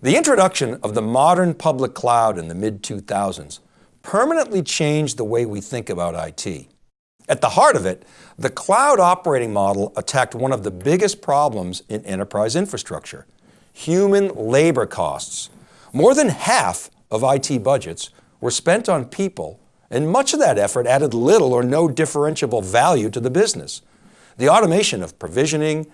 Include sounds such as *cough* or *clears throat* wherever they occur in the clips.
The introduction of the modern public cloud in the mid-2000s permanently changed the way we think about IT. At the heart of it, the cloud operating model attacked one of the biggest problems in enterprise infrastructure, human labor costs. More than half of IT budgets were spent on people and much of that effort added little or no differentiable value to the business. The automation of provisioning,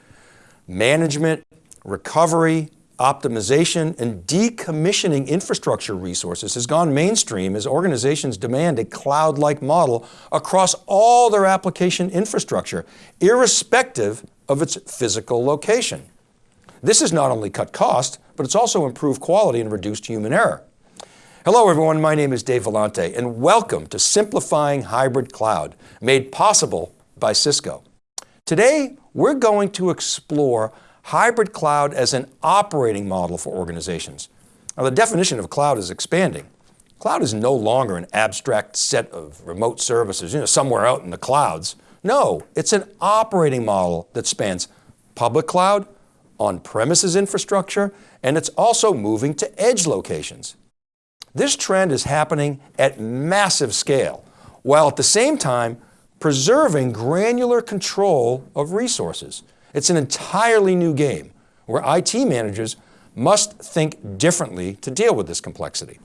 management, recovery, optimization, and decommissioning infrastructure resources has gone mainstream as organizations demand a cloud-like model across all their application infrastructure, irrespective of its physical location. This has not only cut cost, but it's also improved quality and reduced human error. Hello everyone, my name is Dave Vellante and welcome to Simplifying Hybrid Cloud, made possible by Cisco. Today, we're going to explore hybrid cloud as an operating model for organizations. Now the definition of cloud is expanding. Cloud is no longer an abstract set of remote services, you know, somewhere out in the clouds. No, it's an operating model that spans public cloud, on-premises infrastructure, and it's also moving to edge locations. This trend is happening at massive scale, while at the same time preserving granular control of resources. It's an entirely new game where IT managers must think differently to deal with this complexity.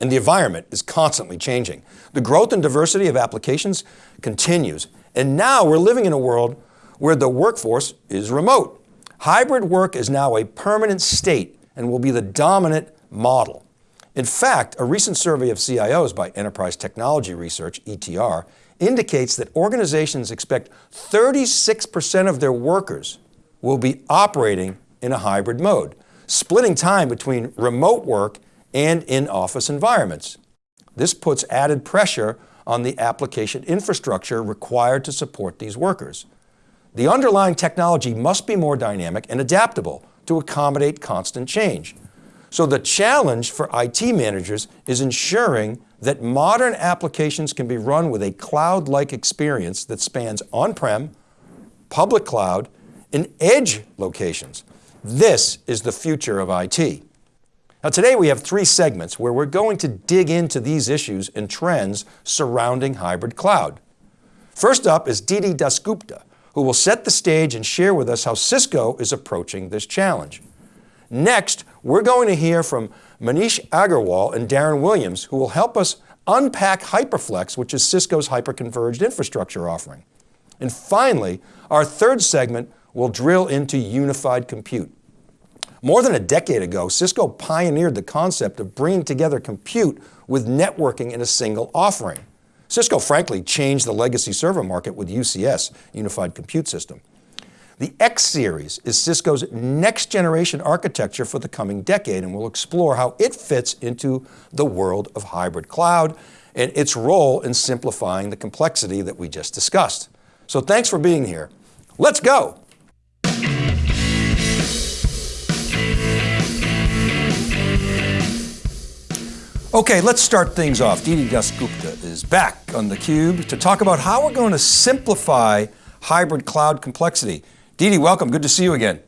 And the environment is constantly changing. The growth and diversity of applications continues. And now we're living in a world where the workforce is remote. Hybrid work is now a permanent state and will be the dominant model. In fact, a recent survey of CIOs by Enterprise Technology Research, ETR, indicates that organizations expect 36% of their workers will be operating in a hybrid mode, splitting time between remote work and in-office environments. This puts added pressure on the application infrastructure required to support these workers. The underlying technology must be more dynamic and adaptable to accommodate constant change. So the challenge for IT managers is ensuring that modern applications can be run with a cloud-like experience that spans on-prem, public cloud, and edge locations. This is the future of IT. Now today we have three segments where we're going to dig into these issues and trends surrounding hybrid cloud. First up is Didi Dasgupta, who will set the stage and share with us how Cisco is approaching this challenge. Next, we're going to hear from Manish Agarwal and Darren Williams, who will help us unpack HyperFlex, which is Cisco's hyperconverged infrastructure offering. And finally, our third segment will drill into unified compute. More than a decade ago, Cisco pioneered the concept of bringing together compute with networking in a single offering. Cisco frankly changed the legacy server market with UCS, Unified Compute System. The X series is Cisco's next generation architecture for the coming decade and we'll explore how it fits into the world of hybrid cloud and its role in simplifying the complexity that we just discussed. So thanks for being here. Let's go. Okay, let's start things off. Didi Dasgupta is back on theCUBE to talk about how we're going to simplify hybrid cloud complexity. Didi, welcome, good to see you again.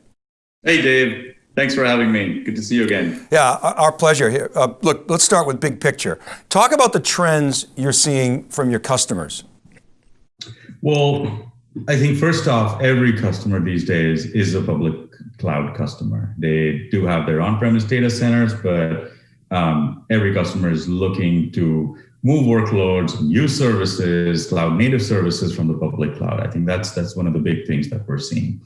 Hey Dave, thanks for having me. Good to see you again. Yeah, our pleasure here. Uh, look, let's start with big picture. Talk about the trends you're seeing from your customers. Well, I think first off, every customer these days is a public cloud customer. They do have their on-premise data centers, but um, every customer is looking to move workloads, use services, cloud native services from the public cloud. I think that's that's one of the big things that we're seeing.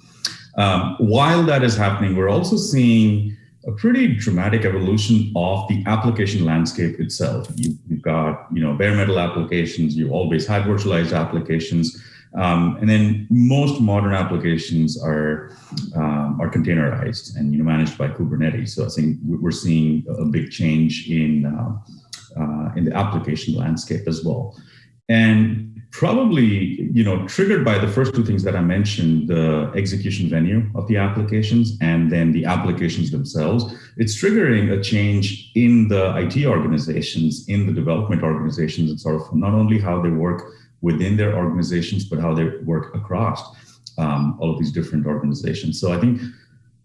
Um, while that is happening, we're also seeing a pretty dramatic evolution of the application landscape itself. You, have got you know bare metal applications, you always had virtualized applications, um, and then most modern applications are um, are containerized and you know managed by Kubernetes. So I think we're seeing a big change in uh, uh, in the application landscape as well. And probably, you know, triggered by the first two things that I mentioned, the execution venue of the applications and then the applications themselves, it's triggering a change in the IT organizations, in the development organizations, and sort of not only how they work within their organizations, but how they work across um, all of these different organizations. So I think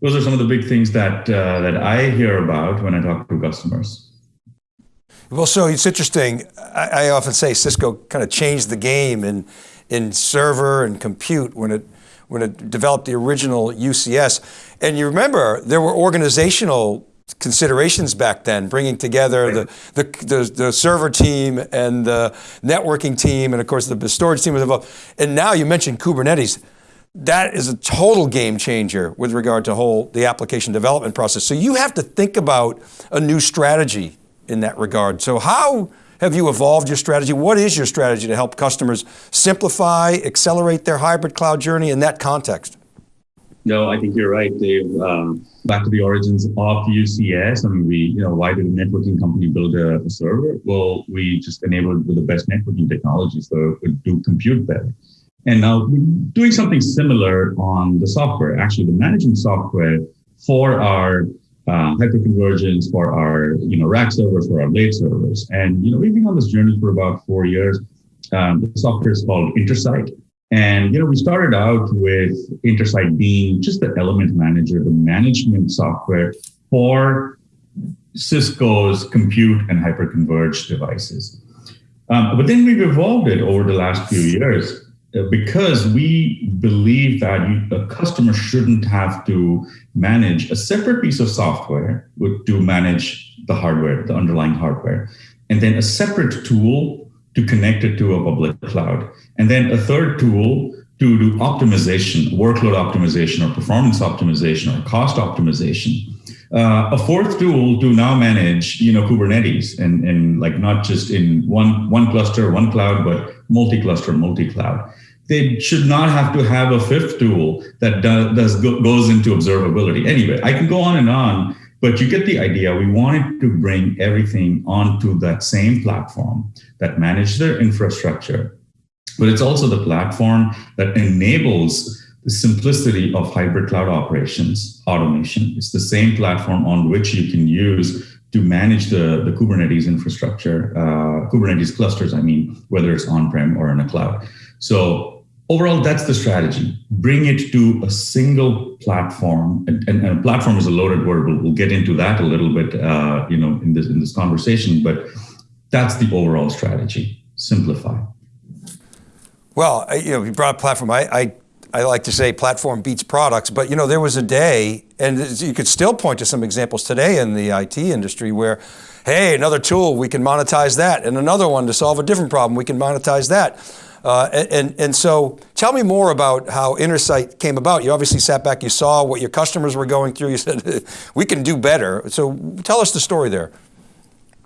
those are some of the big things that uh, that I hear about when I talk to customers. Well, so it's interesting. I, I often say Cisco kind of changed the game in in server and compute when it when it developed the original UCS. And you remember there were organizational considerations back then, bringing together the, the, the, the, server team and the networking team, and of course the storage team was involved. And now you mentioned Kubernetes. That is a total game changer with regard to whole the application development process. So you have to think about a new strategy in that regard. So how have you evolved your strategy? What is your strategy to help customers simplify, accelerate their hybrid cloud journey in that context? No, I think you're right, Dave. Um, back to the origins of UCS. I mean, we, you know, why did a networking company build a, a server? Well, we just enabled with the best networking technology, so it do compute better. And now doing something similar on the software, actually the management software for our uh, hyperconvergence, for our, you know, rack servers, for our blade servers. And, you know, we've been on this journey for about four years. Um, the software is called Intersight. And you know, we started out with Intersight being just the element manager, the management software for Cisco's compute and hyperconverged devices. Um, but then we've evolved it over the last few years Uh, because we believe that you, a customer shouldn't have to manage a separate piece of software to manage the hardware, the underlying hardware, and then a separate tool to connect it to a public cloud. And then a third tool to do optimization, workload optimization or performance optimization or cost optimization. Uh, a fourth tool to now manage, you know, Kubernetes and, and like not just in one, one cluster, one cloud, but multi-cluster, multi-cloud. They should not have to have a fifth tool that does, does goes into observability. Anyway, I can go on and on, but you get the idea. We wanted to bring everything onto that same platform that manage their infrastructure. But it's also the platform that enables the simplicity of hybrid cloud operations, automation. It's the same platform on which you can use to manage the, the Kubernetes infrastructure, uh, Kubernetes clusters, I mean, whether it's on-prem or in a cloud. So overall, that's the strategy. Bring it to a single platform, and, and, and platform is a loaded word. We'll, we'll, get into that a little bit, uh, you know, in this in this conversation. But that's the overall strategy. Simplify. Well, you know, you brought platform. I, I I like to say platform beats products, but you know, there was a day, and you could still point to some examples today in the IT industry where, hey, another tool, we can monetize that, and another one to solve a different problem, we can monetize that. Uh, and, and so tell me more about how Intersight came about. You obviously sat back, you saw what your customers were going through. You said, *laughs* we can do better. So tell us the story there.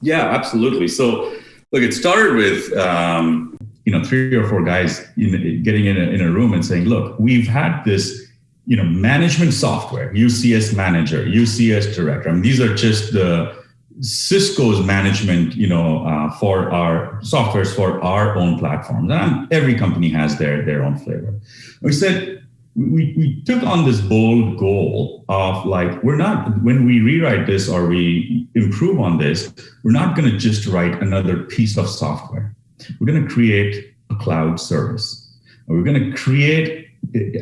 Yeah, absolutely. So look, it started with, um, you know, three or four guys in, getting in a, in a room and saying, look, we've had this, you know, management software, UCS manager, UCS director. I mean, these are just the, Cisco's management, you know, uh, for our softwares for our own platforms. And every company has their, their own flavor. We said, we, we took on this bold goal of like, we're not, when we rewrite this or we improve on this, we're not going to just write another piece of software. We're going to create a cloud service. We're going to create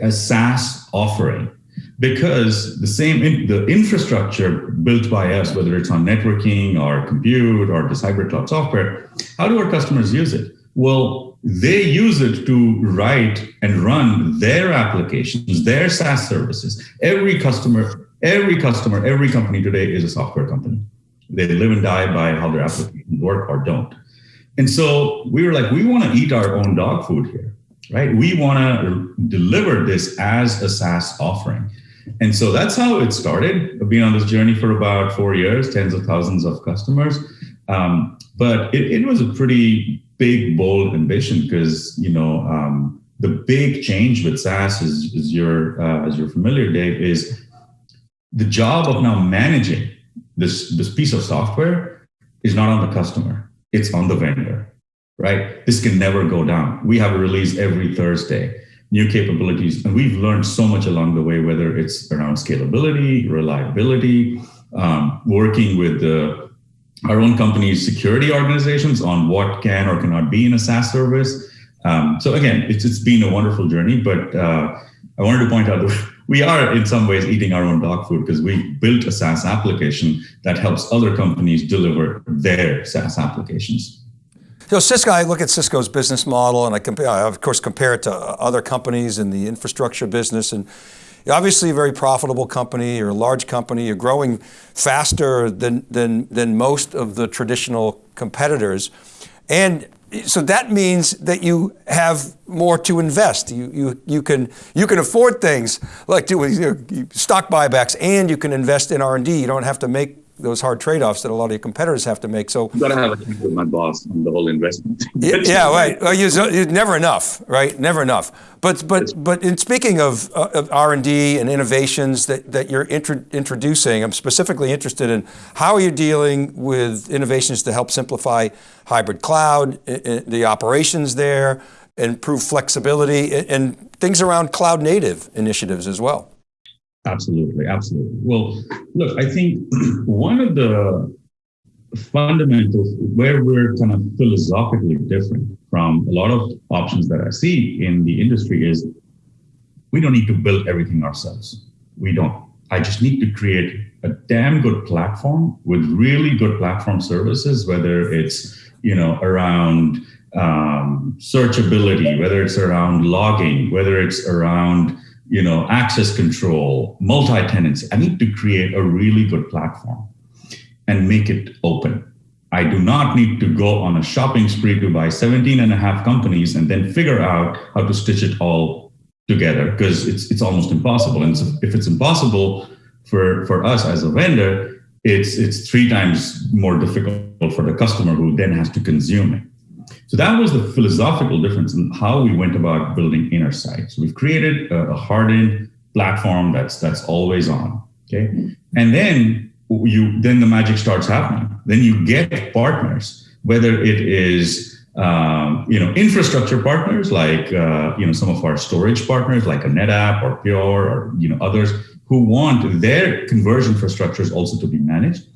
a SaaS offering because the same the infrastructure built by us, whether it's on networking or compute or this hybrid cloud software, how do our customers use it? Well, they use it to write and run their applications, their SaaS services. Every customer, every customer, every company today is a software company. They live and die by how their applications work or don't. And so we were like, we want to eat our own dog food here, right? We want to deliver this as a SaaS offering. And so that's how it started. I've been on this journey for about four years, tens of thousands of customers. Um, but it, it, was a pretty big, bold ambition because you know um, the big change with SaaS, is, is you're uh, as you're familiar, Dave, is the job of now managing this this piece of software is not on the customer; it's on the vendor. Right? This can never go down. We have a release every Thursday new capabilities. And we've learned so much along the way, whether it's around scalability, reliability, um, working with the, our own company's security organizations on what can or cannot be in a SaaS service. Um, so again, it's, it's been a wonderful journey, but uh, I wanted to point out we are in some ways eating our own dog food because we built a SaaS application that helps other companies deliver their SaaS applications. So Cisco, I look at Cisco's business model and I compare, I of course compare it to uh, other companies in the infrastructure business and obviously a very profitable company, you're a large company, you're growing faster than, than, than most of the traditional competitors. And so that means that you have more to invest. You, you, you, can, you can afford things like doing you know, stock buybacks and you can invest in R&D. You don't have to make those hard trade-offs that a lot of your competitors have to make. So you got to have a talk with my boss on the whole investment. yeah, yeah, right. Well, you, you, never enough, right? Never enough. But but but in speaking of, uh, of R and D and innovations that that you're intro introducing, I'm specifically interested in how are you dealing with innovations to help simplify hybrid cloud, the operations there, improve flexibility, and things around cloud native initiatives as well. Absolutely, absolutely. Well, look, I think *clears throat* one of the fundamentals where we're kind of philosophically different from a lot of options that I see in the industry is we don't need to build everything ourselves. We don't. I just need to create a damn good platform with really good platform services, whether it's you know around um, searchability, whether it's around logging, whether it's around you know, access control, multi-tenancy. I need to create a really good platform and make it open. I do not need to go on a shopping spree to buy 17 and a half companies and then figure out how to stitch it all together because it's, it's almost impossible. And so if it's impossible for, for us as a vendor, it's, it's three times more difficult for the customer who then has to consume it. So that was the philosophical difference in how we went about building inner Intersight. So we've created a, a hardened platform that's that's always on. Okay, and then you then the magic starts happening. Then you get partners, whether it is um, you know infrastructure partners like uh, you know some of our storage partners like a NetApp or Pure or you know others who want their conversion infrastructures also to be managed,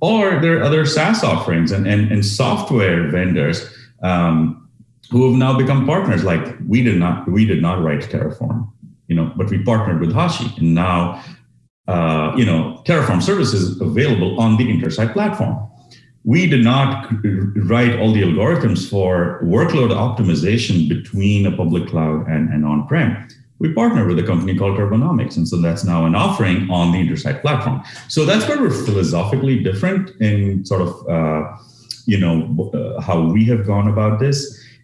or there are other SaaS offerings and and, and software vendors um, who have now become partners. Like we did not, we did not write Terraform, you know, but we partnered with Hashi, and now, uh, you know, Terraform services available on the Intersight platform. We did not write all the algorithms for workload optimization between a public cloud and, and on-prem. We partnered with a company called Turbonomic, and so that's now an offering on the Intersight platform. So that's where we're philosophically different in sort of uh, you know, uh, how we have gone about this.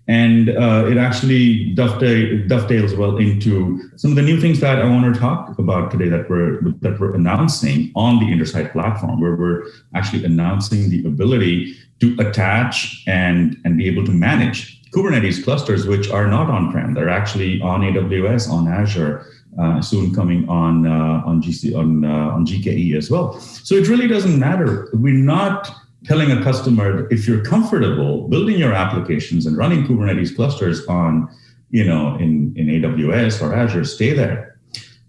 And uh, it actually dovetail, dovetails well into some of the new things that I want to talk about today that we're that we're announcing on the Intersight platform, where we're actually announcing the ability to attach and and be able to manage Kubernetes clusters, which are not on-prem. They're actually on AWS, on Azure, uh, soon coming on uh, on GC on uh, on GKE as well. So it really doesn't matter. We're not telling a customer if you're comfortable building your applications and running Kubernetes clusters on, you know, in, in AWS or Azure, stay there.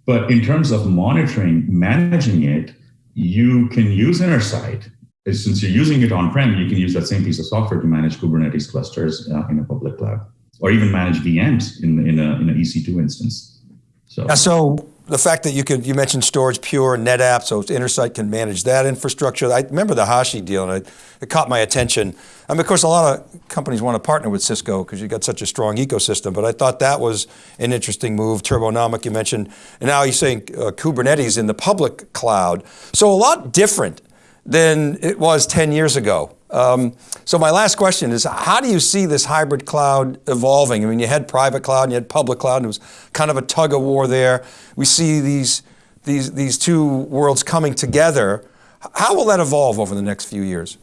But in terms of monitoring, managing it, you can use Intersight. Since you're using it on-prem, you can use that same piece of software to manage Kubernetes clusters uh, in a public cloud, or even manage VMs in, in, a, in an EC2 instance. So, yeah, so the fact that you could, you mentioned storage pure, and NetApp, so Intersight can manage that infrastructure. I remember the Hashi deal and it, it caught my attention. I mean, of course, a lot of companies want to partner with Cisco because you've got such a strong ecosystem, but I thought that was an interesting move. Turbonomic, you mentioned, and now you're saying uh, Kubernetes in the public cloud. So a lot different than it was 10 years ago. Um, so my last question is, how do you see this hybrid cloud evolving? I mean, you had private cloud and you had public cloud, and it was kind of a tug of war there. We see these, these, these two worlds coming together. How will that evolve over the next few years?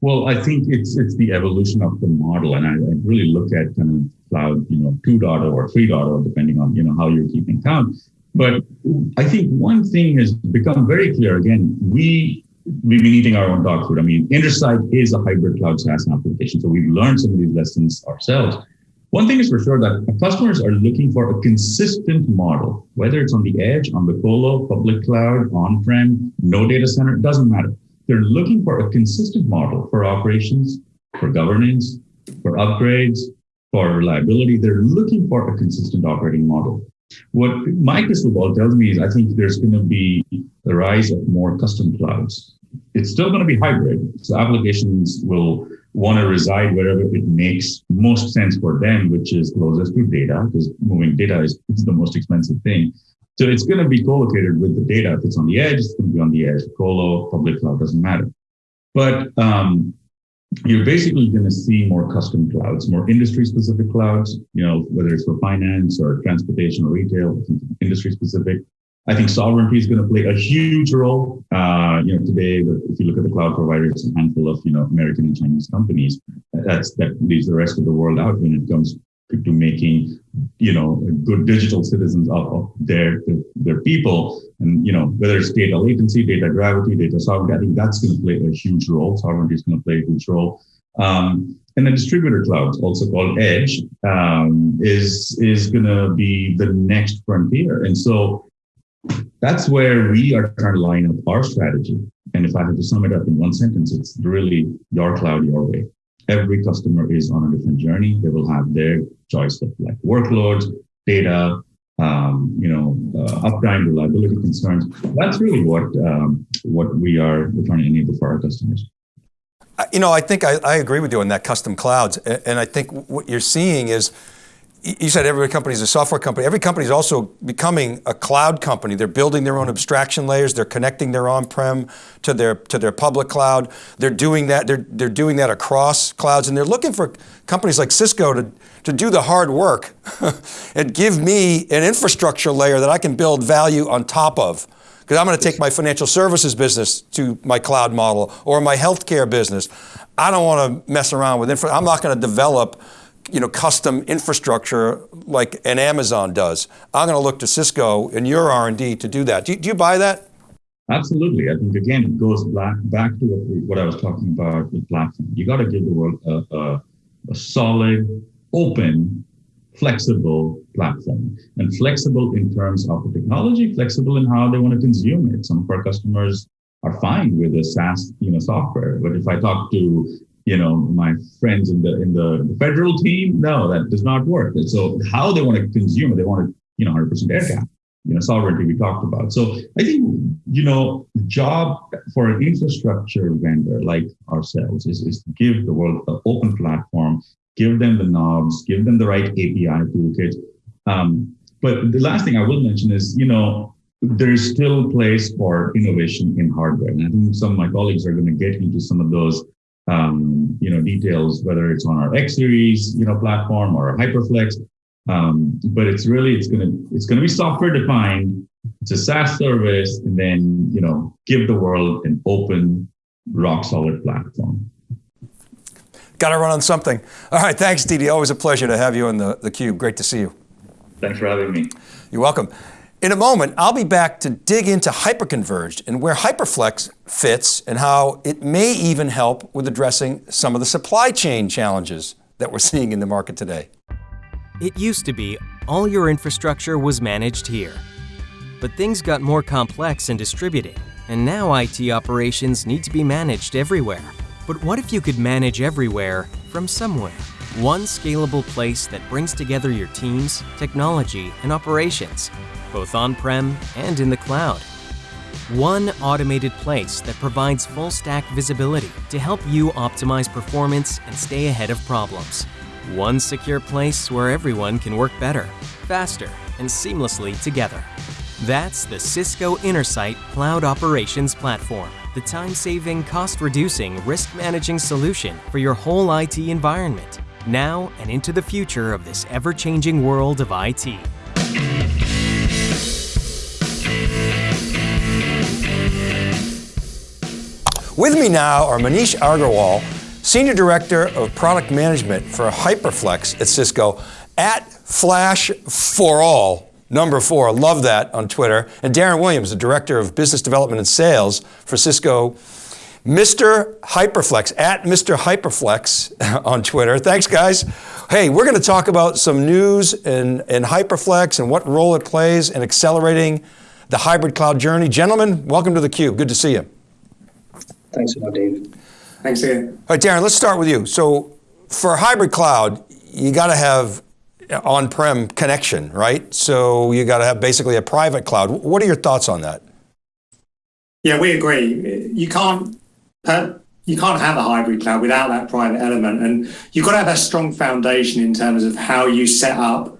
Well, I think it's it's the evolution of the model, and I, I really look at kind of cloud, you know, 2.0 or 3.0, depending on you know how you're keeping count. But I think one thing has become very clear. Again, we we've been eating our own dog food. I mean, Intersight is a hybrid cloud SaaS application. So we've learned some of these lessons ourselves. One thing is for sure that customers are looking for a consistent model, whether it's on the edge, on the colo, public cloud, on-prem, no data center, doesn't matter. They're looking for a consistent model for operations, for governance, for upgrades, for reliability. They're looking for a consistent operating model. What my crystal ball tells me is I think there's going to be the rise of more custom clouds. It's still going to be hybrid. So applications will want to reside wherever it makes most sense for them, which is closest to data, because moving data is, the most expensive thing. So it's going to be co-located with the data. If it's on the edge, it's going to be on the edge. Colo, public cloud doesn't matter. But um, you're basically going to see more custom clouds, more industry specific clouds, you know, whether it's for finance or transportation or retail, industry specific. I think sovereignty is going to play a huge role. Uh, you know, today, if you look at the cloud providers, a handful of, you know, American and Chinese companies. That's, that leaves the rest of the world out when it comes to making, you know, good digital citizens of, of their, their people. And, you know, whether it's data latency, data gravity, data sovereignty, I think that's going to play a huge role. Sovereignty is going to play a huge role. Um, and the distributor clouds, also called edge, um, is, is going to be the next frontier. And so that's where we are trying to line up our strategy. And if I had to sum it up in one sentence, it's really your cloud, your way every customer is on a different journey. They will have their choice of like workloads, data, um, you know, uh, uptime, reliability concerns. That's really what um, what we are trying to enable for our customers. You know, I think I, I agree with you on that custom clouds, and I think what you're seeing is you said every company is a software company. Every company is also becoming a cloud company. They're building their own abstraction layers. They're connecting their on-prem to their to their public cloud. They're doing that. They're they're doing that across clouds, and they're looking for companies like Cisco to to do the hard work *laughs* and give me an infrastructure layer that I can build value on top of. Because I'm going to take my financial services business to my cloud model or my healthcare business. I don't want to mess around with infra. I'm not going to develop you know, custom infrastructure like an Amazon does. I'm going to look to Cisco and your R&D to do that. Do you, do you buy that? Absolutely. I think again, it goes back back to what, we, what I was talking about with platform. You got to give the world a, a, a solid, open, flexible platform, and flexible in terms of the technology, flexible in how they want to consume it. Some of our customers are fine with a SaaS, you know, software. But if I talk to you know, my friends in the in the, federal team, no, that does not work. And so how they want to consume it, they want to, you know, 100% air gap, you know, sovereignty we talked about. So I think, you know, job for an infrastructure vendor like ourselves is, is to give the world an open platform, give them the knobs, give them the right API toolkit. Um, but the last thing I will mention is, you know, there's still place for innovation in hardware. And I think some of my colleagues are going to get into some of those um, you know, details, whether it's on our X series, you know, platform or HyperFlex. Um, but it's really, it's going to, it's going to be software defined. It's a SaaS service and then, you know, give the world an open, rock solid platform. Got to run on something. All right. Thanks, Didi. Always a pleasure to have you in the, the cube. Great to see you. Thanks for having me. You're welcome. In a moment, I'll be back to dig into hyperconverged and where HyperFlex fits and how it may even help with addressing some of the supply chain challenges that we're *laughs* seeing in the market today. It used to be all your infrastructure was managed here. But things got more complex and distributed, and now IT operations need to be managed everywhere. But what if you could manage everywhere from somewhere? One scalable place that brings together your teams, technology, and operations both on-prem and in the cloud. One automated place that provides full stack visibility to help you optimize performance and stay ahead of problems. One secure place where everyone can work better, faster, and seamlessly together. That's the Cisco Intersight Cloud Operations Platform, the time-saving, cost-reducing, risk-managing solution for your whole IT environment, now and into the future of this ever-changing world of IT. With me now are Manish Agarwal, Senior Director of Product Management for HyperFlex at Cisco, at Flash for All, number four, love that on Twitter, and Darren Williams, the Director of Business Development and Sales for Cisco, Mr. Hyperflex, at Mr. Hyperflex *laughs* on Twitter. Thanks guys. Hey, we're going to talk about some news in, in Hyperflex and what role it plays in accelerating the hybrid cloud journey. Gentlemen, welcome to theCUBE, good to see you. Thanks a lot, Dave. Thanks again. All right, Darren, let's start with you. So for hybrid cloud, you got to have on-prem connection, right? So you got to have basically a private cloud. What are your thoughts on that? Yeah, we agree. You can't uh, you can't have a hybrid cloud without that private element, and you've got to have a strong foundation in terms of how you set up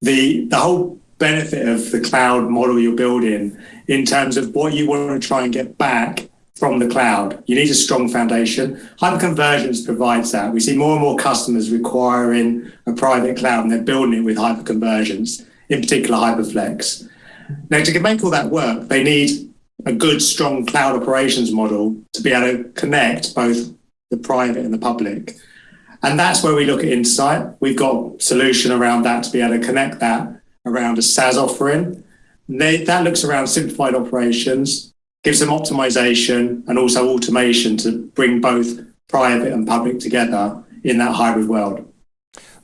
the the whole benefit of the cloud model you're building in terms of what you want to try and get back from the cloud. You need a strong foundation. Hyperconvergence provides that. We see more and more customers requiring a private cloud and they're building it with hyperconvergence, in particular Hyperflex. Now, to make all that work, they need a good, strong cloud operations model to be able to connect both the private and the public. And that's where we look at Intersight. We've got solution around that to be able to connect that around a SaaS offering. That looks around simplified operations, gives them optimization and also automation to bring both private and public together in that hybrid world.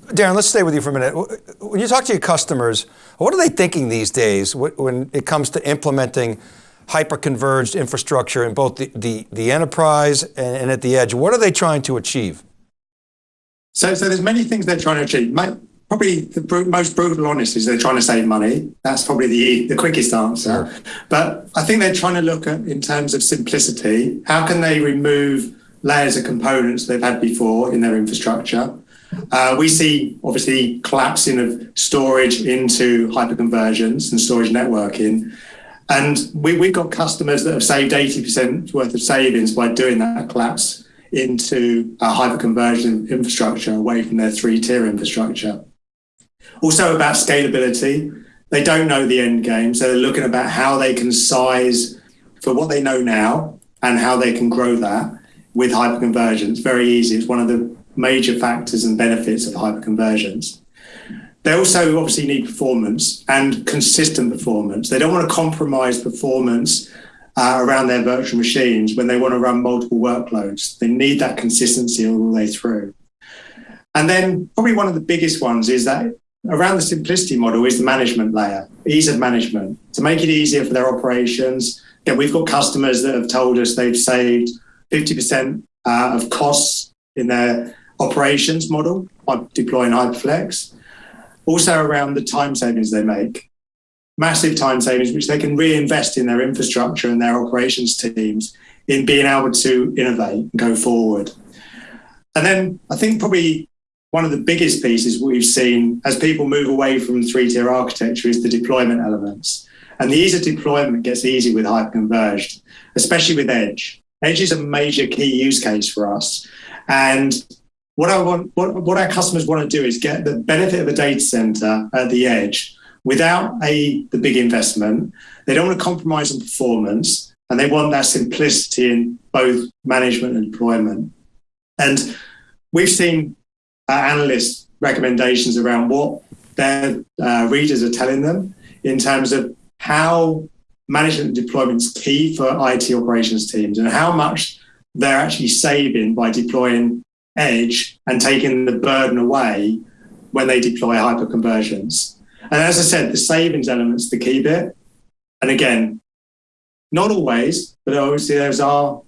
Darren, let's stay with you for a minute. When you talk to your customers, what are they thinking these days when it comes to implementing hyper-converged infrastructure in both the, the, the enterprise and, and, at the edge? What are they trying to achieve? So, so there's many things they're trying to achieve. Probably the most brutal honest is they're trying to save money. That's probably the, the quickest answer. Sure. But I think they're trying to look at, in terms of simplicity, how can they remove layers of components they've had before in their infrastructure? Uh, we see obviously collapsing of storage into hyperconvergence and storage networking. And we, we've got customers that have saved 80% worth of savings by doing that collapse into a hyperconverged infrastructure away from their three-tier infrastructure. Also about scalability. They don't know the end game, so they're looking about how they can size for what they know now and how they can grow that with hyperconvergence. Very easy. It's one of the major factors and benefits of hyperconvergence. They also obviously need performance and consistent performance. They don't want to compromise performance uh, around their virtual machines when they want to run multiple workloads. They need that consistency all the way through. And then probably one of the biggest ones is that around the simplicity model is the management layer, ease of management, to make it easier for their operations. Again, we've got customers that have told us they've saved 50% uh, of costs in their operations model by deploying Hyperflex also around the time savings they make. Massive time savings, which they can reinvest in their infrastructure and their operations teams in being able to innovate and go forward. And then I think probably one of the biggest pieces we've seen as people move away from three-tier architecture is the deployment elements. And the ease of deployment gets easy with hyperconverged, especially with Edge. Edge is a major key use case for us. And what I want, what, what our customers want to do is get the benefit of a data center at the edge without a the big investment. They don't want to compromise on performance, and they want that simplicity in both management and deployment. And we've seen uh, analysts' recommendations around what their uh, readers are telling them in terms of how management deployment is key for IT operations teams and how much they're actually saving by deploying edge and taking the burden away when they deploy hyperconvergence. And as I said, the savings element's the key bit. And again, not always, but obviously there's our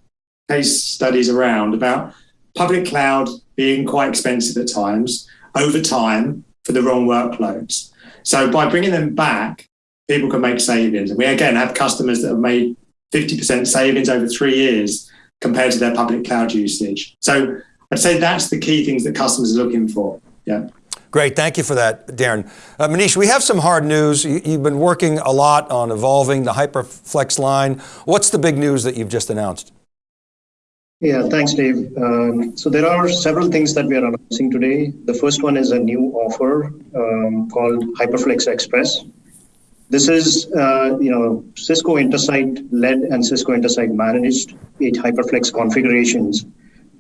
case studies around about public cloud being quite expensive at times over time for the wrong workloads. So by bringing them back, people can make savings. And we again have customers that have made 50% savings over three years compared to their public cloud usage. So I'd say that's the key things that customers are looking for. Yeah. Great, thank you for that, Darren. Uh, Manish, we have some hard news. You, have been working a lot on evolving the HyperFlex line. What's the big news that you've just announced? Yeah, thanks, Dave. Um, so there are several things that we are announcing today. The first one is a new offer um, called HyperFlex Express. This is, uh, you know, Cisco Intersight led and Cisco Intersight managed eight HyperFlex configurations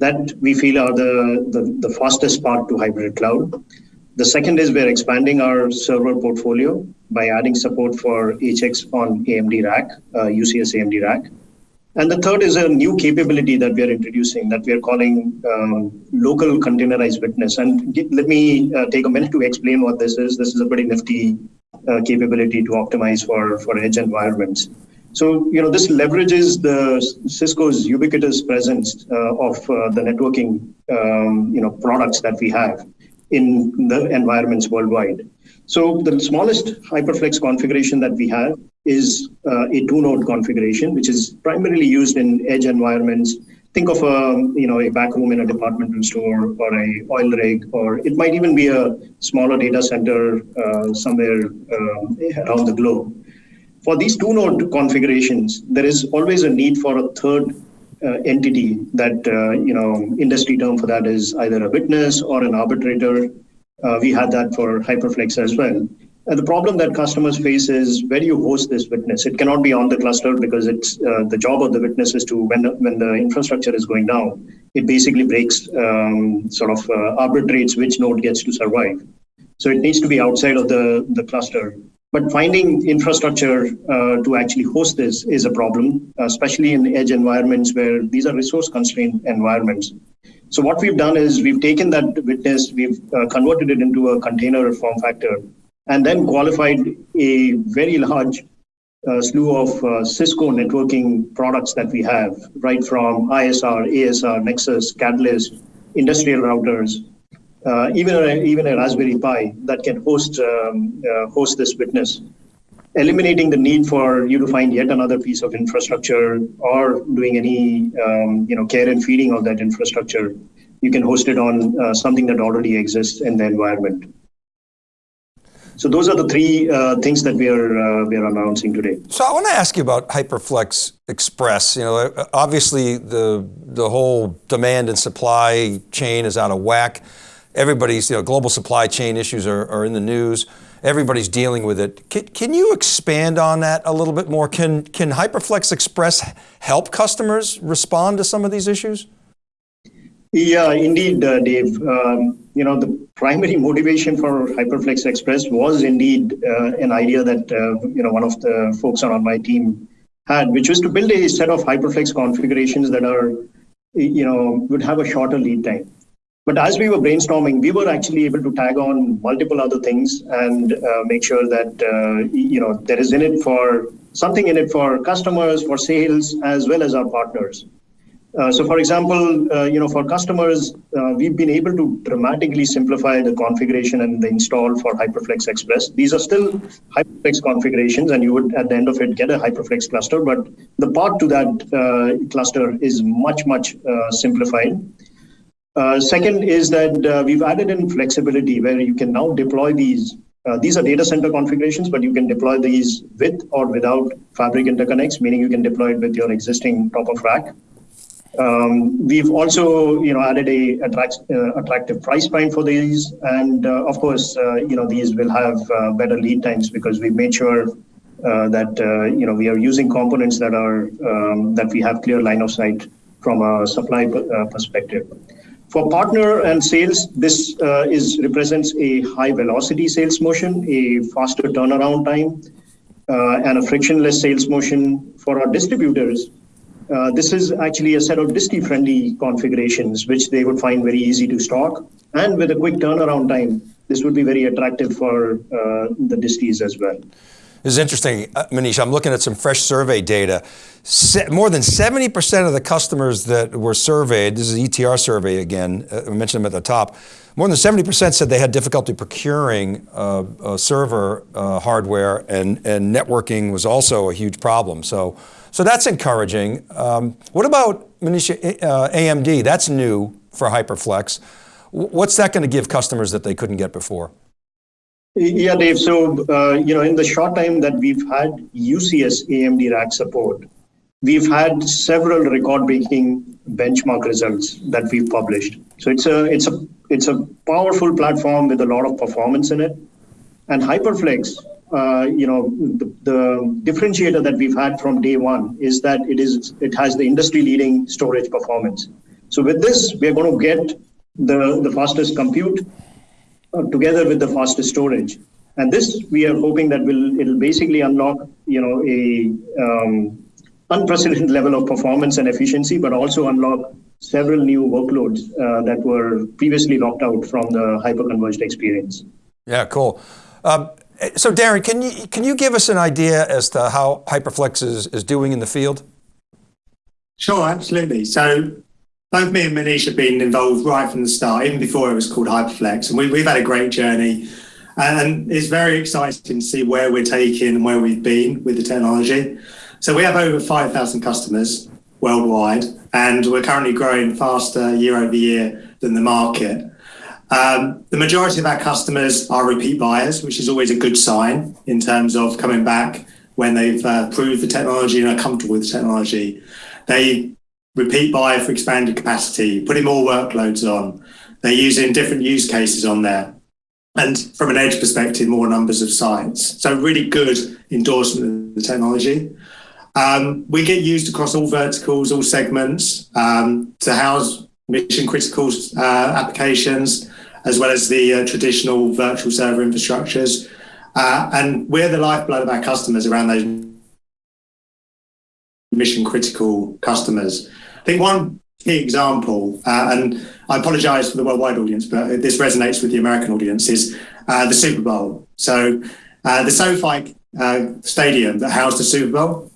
that we feel are the, the, the fastest path to hybrid cloud. The second is we're expanding our server portfolio by adding support for HX on AMD rack, uh, UCS AMD rack. And the third is a new capability that we are introducing that we are calling um, local containerized witness. And let me uh, take a minute to explain what this is. This is a pretty nifty uh, capability to optimize for, for edge environments. So, you know, this leverages the Cisco's ubiquitous presence uh, of uh, the networking, um, you know, products that we have in the environments worldwide. So the smallest HyperFlex configuration that we have is uh, a two-node configuration, which is primarily used in edge environments. Think of a you know a back room in a departmental store or a oil rig, or it might even be a smaller data center uh, somewhere uh, around the globe. For these two-node configurations, there is always a need for a third uh, entity that uh, you know industry term for that is either a witness or an arbitrator. Uh, we had that for HyperFlex as well. The problem that customers face is where do you host this witness? It cannot be on the cluster because it's uh, the job of the witness is to when the, when the infrastructure is going down, it basically breaks um, sort of uh, arbitrates which node gets to survive. So it needs to be outside of the the cluster. But finding infrastructure uh, to actually host this is a problem, especially in edge environments where these are resource constrained environments. So what we've done is we've taken that witness, we've uh, converted it into a container form factor, and then qualified a very large uh, slew of uh, Cisco networking products that we have, right from ISR, ASR, Nexus, Catalyst, industrial routers, uh, even a, even a Raspberry Pi that can host um, uh, host this witness, eliminating the need for you to find yet another piece of infrastructure or doing any um, you know care and feeding of that infrastructure. You can host it on uh, something that already exists in the environment. So those are the three uh, things that we are uh, we are announcing today. So I want to ask you about HyperFlex Express. You know, obviously the the whole demand and supply chain is out of whack everybody's, you know, global supply chain issues are, are in the news. Everybody's dealing with it. Can, can, you expand on that a little bit more? Can, can HyperFlex Express help customers respond to some of these issues? Yeah, indeed, uh, Dave. Um, you know, the primary motivation for HyperFlex Express was indeed uh, an idea that, uh, you know, one of the folks on my team had, which was to build a set of HyperFlex configurations that are, you know, would have a shorter lead time. But as we were brainstorming, we were actually able to tag on multiple other things and uh, make sure that uh, you know there is in it for something in it for customers, for sales, as well as our partners. Uh, so, for example, uh, you know, for customers, uh, we've been able to dramatically simplify the configuration and the install for HyperFlex Express. These are still HyperFlex configurations, and you would, at the end of it, get a HyperFlex cluster. But the path to that uh, cluster is much, much simplified. Uh, second is that we've added in flexibility where you can now deploy these. These are data center configurations, but you can deploy these with or without fabric interconnects, meaning you can deploy it with your existing top of rack. Um, we've also, you know, added a attract, uh, attractive price point for these, and uh, of course, uh, you know, these will have better lead times because we've made sure that you know we are using components that are um, that we have clear line of sight from a supply perspective. For partner and sales, this uh, is represents a high velocity sales motion, a faster turnaround time, uh, and a frictionless sales motion for our distributors. Uh, this is actually a set of disti-friendly configurations, which they would find very easy to stock. And with a quick turnaround time, this would be very attractive for uh, the distis as well. This is interesting, uh, Manish. I'm looking at some fresh survey data. Se more than 70% of the customers that were surveyed, this is ETR survey again, uh, I mentioned them at the top, more than 70% said they had difficulty procuring uh, uh, server uh, hardware and, and networking was also a huge problem. So, so that's encouraging. Um, what about Manish, uh, AMD? That's new for HyperFlex. What's that going to give customers that they couldn't get before? Yeah, Dave. So, uh, you know, in the short time that we've had UCS AMD rack support, we've had several record-breaking benchmark results that we've published. So it's a it's a it's a powerful platform with a lot of performance in it. And HyperFlex, uh, you know, the, the differentiator that we've had from day one is that it is it has the industry-leading storage performance. So with this, we are going to get the the fastest compute together with the fastest storage. And this, we are hoping that will it'll basically unlock, you know, a um, unprecedented *laughs* level of performance and efficiency, but also unlock several new workloads uh, that were previously locked out from the hyperconverged experience. Yeah, cool. Um, so Darren, can you, can you give us an idea as to how HyperFlex is, is doing in the field? Sure, absolutely. So both me and Manish have been involved right from the start, even before it was called Hyperflex, and we, we've had a great journey. And it's very exciting to see where we're taking and where we've been with the technology. So we have over 5,000 customers worldwide, and we're currently growing faster year over year than the market. Um, the majority of our customers are repeat buyers, which is always a good sign in terms of coming back when they've uh, proved the technology and are comfortable with the technology. They repeat buy for expanded capacity, putting more workloads on. They're using different use cases on there. And from an edge perspective, more numbers of sites. So really good endorsement of the technology. Um, we get used across all verticals, all segments um, to house mission critical uh, applications, as well as the uh, traditional virtual server infrastructures. Uh, and we're the lifeblood of our customers around those mission critical customers. I think one key example, uh, and I apologize for the worldwide audience, but this resonates with the American audience, is uh, the Super Bowl. So uh, the SoFi uh, stadium that housed the Super Bowl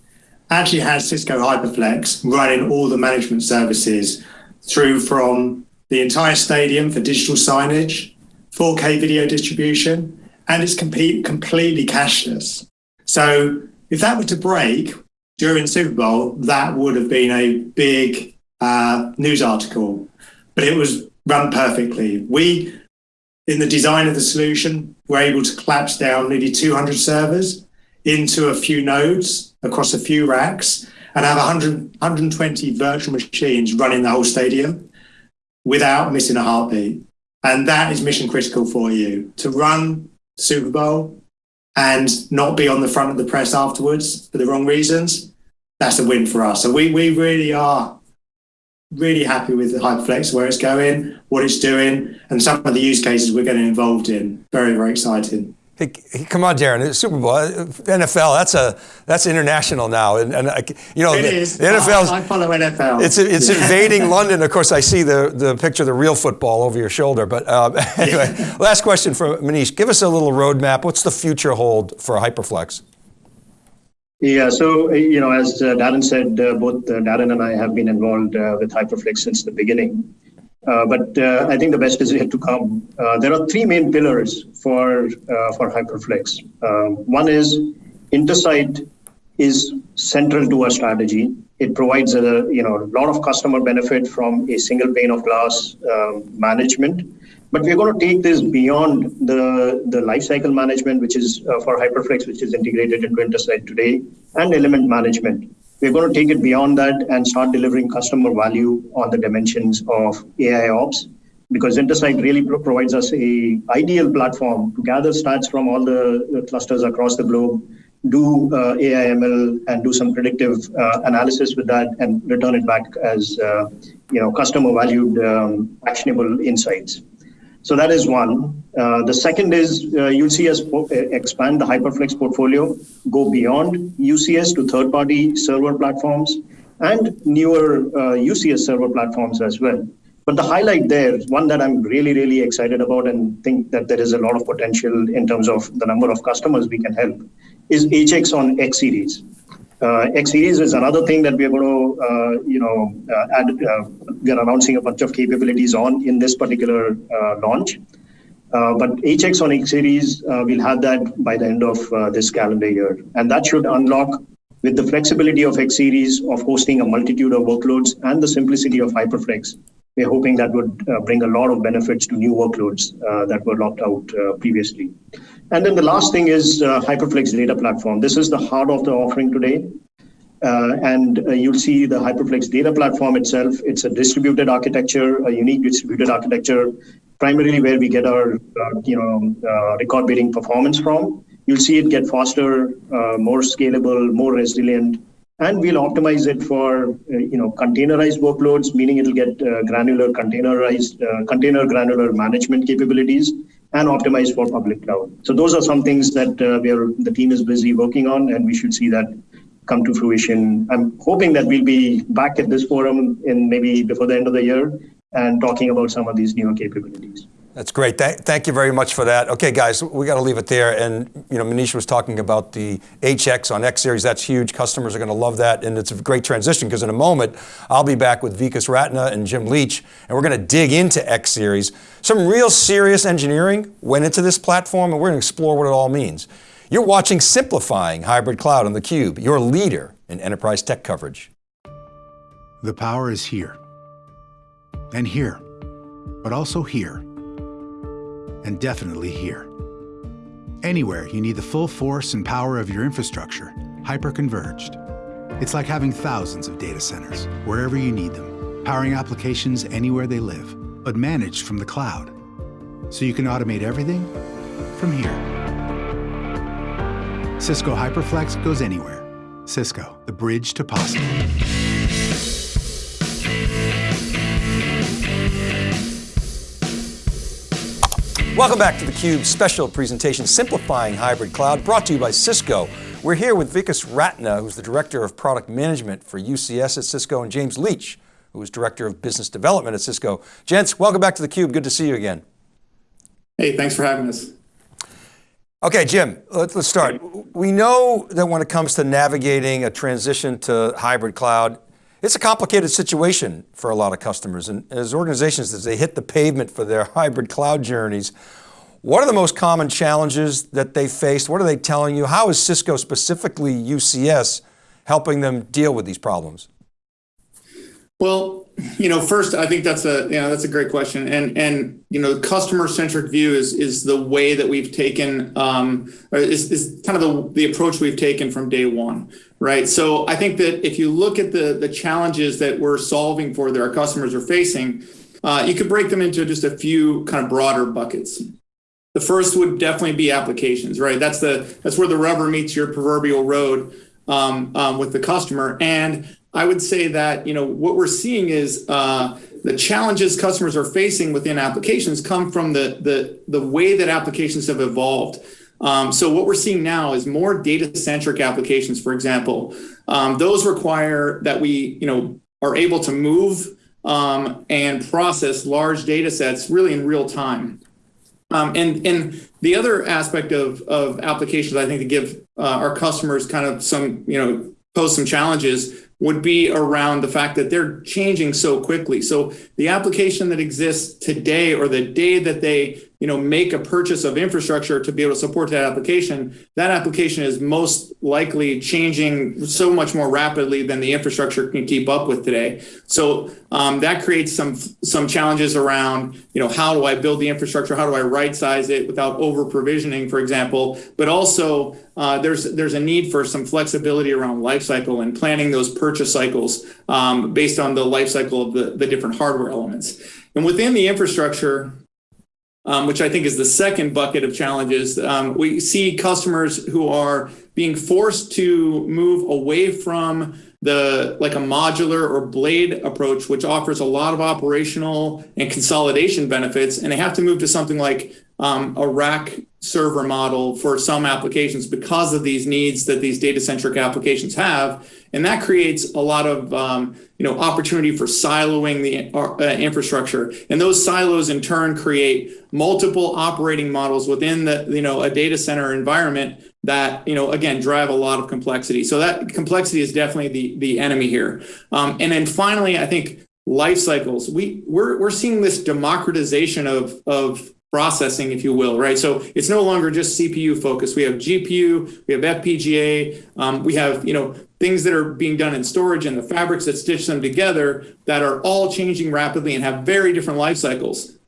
actually has Cisco HyperFlex running all the management services through from the entire stadium for digital signage, 4K video distribution, and it's complete, completely cashless. So if that were to break during Super Bowl, that would have been a big uh, news article, but it was run perfectly. We, in the design of the solution, were able to collapse down nearly 200 servers into a few nodes across a few racks and have 100, 120 virtual machines running the whole stadium without missing a heartbeat. And that is mission critical for you to run Super Bowl and not be on the front of the press afterwards for the wrong reasons. That's a win for us. So we, we really are really happy with the Hyperflex, where it's going, what it's doing, and some of the use cases we're getting involved in. Very, very exciting. Hey, come on, Darren. Super Bowl, NFL. That's a that's international now, and, and you know it the, is. the NFL. I, I follow NFL. It's it's invading *laughs* London. Of course, I see the the picture of the real football over your shoulder. But um, *laughs* anyway, last question for Manish. Give us a little roadmap. What's the future hold for Hyperflex? Yeah, so you know, as uh, Darren said, uh, both uh, Darren and I have been involved uh, with Hyperflex since the beginning. Uh, but uh, I think the best is yet to come. Uh, there are three main pillars for for Hyperflex. Um, one is Intersight is central to our strategy. It provides a you know a lot of customer benefit from a single pane of glass um, management. But we're going to take this beyond the, the lifecycle management, which is uh, for Hyperflex, which is integrated into Intersight today, and element management. We're going to take it beyond that and start delivering customer value on the dimensions of AI ops because Intersight really pro- provides us a ideal platform to gather stats from all the clusters across the globe, do uh, AI ML and do some predictive uh, analysis with that, and return it back as uh, you know customer valued um, actionable insights. So that is one. Uh, the second is uh, you'll see us expand the Hyperflex portfolio, go beyond UCS to third-party server platforms and newer uh, UCS server platforms as well. But the highlight there, one that I'm really, really excited about and think that there is a lot of potential in terms of the number of customers we can help, is HX on X series. Uh, X series is another thing that we are going to, uh, you know, uh, add. Uh, we are announcing a bunch of capabilities on in this particular uh, launch. Uh, but HX on X series, we'll have that by the end of this calendar year, and that should unlock with the flexibility of X series of hosting a multitude of workloads and the simplicity of Hyperflex. We're hoping that would bring a lot of benefits to new workloads that were locked out previously. And then the last thing is uh, Hyperflex data platform. This is the heart of the offering today. Uh, and uh, you'll see the Hyperflex data platform itself. It's a distributed architecture, a unique distributed architecture, primarily where we get our uh, you know uh, record beating performance from. You'll see it get faster, uh, more scalable, more resilient, and we'll optimize it for you know containerized workloads, meaning it'll get granular containerized container granular management capabilities and optimize for public cloud. So those are some things that uh, we are, the team is busy working on, and we should see that come to fruition. I'm hoping that we'll be back at this forum in maybe before the end of the year and talking about some of these newer capabilities. That's great. Th thank you very much for that. Okay, guys, we got to leave it there. And you know, Manish was talking about the HX on X series. That's huge. Customers are going to love that, and it's a great transition because in a moment I'll be back with Vikas Ratna and Jim Leach, and we're going to dig into X series. Some real serious engineering went into this platform, and we're going to explore what it all means. You're watching Simplifying Hybrid Cloud on theCUBE, your leader in enterprise tech coverage. The power is here, and here, but also here and definitely here. Anywhere you need the full force and power of your infrastructure, hyper-converged. It's like having thousands of data centers, wherever you need them, powering applications anywhere they live, but managed from the cloud. So you can automate everything from here. Cisco HyperFlex goes anywhere. Cisco, the bridge to possible. Welcome back to theCUBE's special presentation, Simplifying Hybrid Cloud, brought to you by Cisco. We're here with Vikas Ratna, who's the Director of Product Management for UCS at Cisco, and James Leach, who is Director of Business Development at Cisco. Gents, welcome back to theCUBE, good to see you again. Hey, thanks for having us. Okay, Jim, let's, let's start. We know that when it comes to navigating a transition to hybrid cloud, it's a complicated situation for a lot of customers and as organizations, as they hit the pavement for their *laughs* hybrid cloud journeys, what are the most common challenges that they faced? What are they telling you? How is Cisco, specifically UCS, helping them deal with these problems? Well, you know, first, I think that's a you know that's a great question, and and you know, customer centric view is is the way that we've taken um, is is kind of the the approach we've taken from day one, right? So I think that if you look at the the challenges that we're solving for that our customers are facing, uh, you could break them into just a few kind of broader buckets. The first would definitely be applications, right? That's the that's where the rubber meets your proverbial road um, um, with the customer, and I would say that you know what we're seeing is uh, the challenges customers are facing within applications come from the the the way that applications have evolved. Um, so what we're seeing now is more data-centric applications, for example. Um, those require that we you know are able to move um, and process large data sets really in real time. Um, and and the other aspect of of applications, I think, to give uh, our customers kind of some you know pose some challenges would be around the fact that they're changing so quickly. So the application that exists today or the day that they you know, make a purchase of infrastructure to be able to support that application, that application is most likely changing so much more rapidly than the infrastructure can keep up with today. So um, that creates some some challenges around, you know, how do I build the infrastructure? How do I right size it without over provisioning, for example? But also uh, there's there's a need for some flexibility around lifecycle and planning those purchase cycles um, based on the life cycle of the, the different hardware elements. And within the infrastructure, um, which I think is the second bucket of challenges. Um, we see customers who are being forced to move away from the like a modular or blade approach, which offers a lot of operational and consolidation benefits, and they have to move to something like um, a rack server model for some applications because of these needs that these data centric applications have. And that creates a lot of um, you know, opportunity for siloing the uh, infrastructure. And those silos in turn create multiple operating models within the, you know, a data center environment that, you know, again, drive a lot of complexity. So that complexity is definitely the, the enemy here. Um, and then finally, I think life cycles. We, we're, we're seeing this democratization of, of processing, if you will, right? So it's no longer just CPU focused. We have GPU, we have FPGA, um, we have you know things that are being done in storage and the fabrics that stitch them together that are all changing rapidly and have very different life cycles.